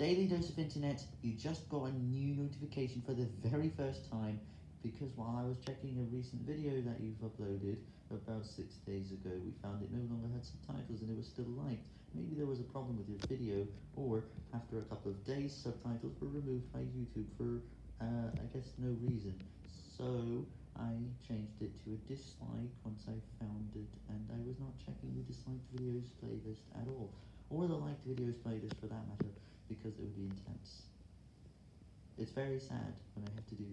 Daily Dose of Internet, you just got a new notification for the very first time, because while I was checking a recent video that you've uploaded about six days ago, we found it no longer had subtitles and it was still liked. Maybe there was a problem with your video, or after a couple of days, subtitles were removed by YouTube for, uh, I guess no reason. So, I changed it to a dislike once I found it, and I was not checking the disliked videos playlist at all, or the liked videos playlist for that matter because it would be intense. It's very sad when I have to do.